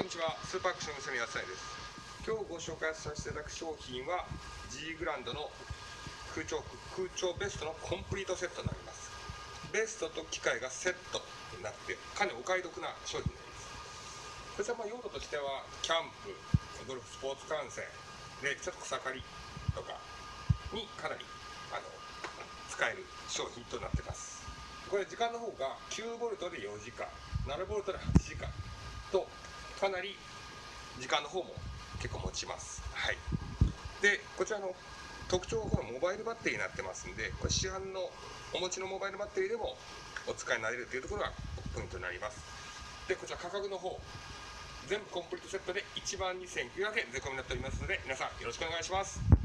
こんにちは。スーパーアクション娘やすさです。今日ご紹介させていただく商品は G グランドの空調空調ベストのコンプリートセットになります。ベストと機械がセットになってかなりお買い得な商品になります。こちらま用途としてはキャンプゴルフスポーツ観戦でちょっと草刈りとかにかなりあの使える商品となってます。これ時間の方が9ボルトで4時間7ボルトで8時間かなり時間の方も結構持ちます。はい。でこちらの特徴はこのモバイルバッテリーになってますんでこれ市販のお持ちのモバイルバッテリーでもお使いになれるというところがポイントになります。でこちら価格の方全部コンプリートセットで1万2900円税込みになっておりますので皆さんよろしくお願いします。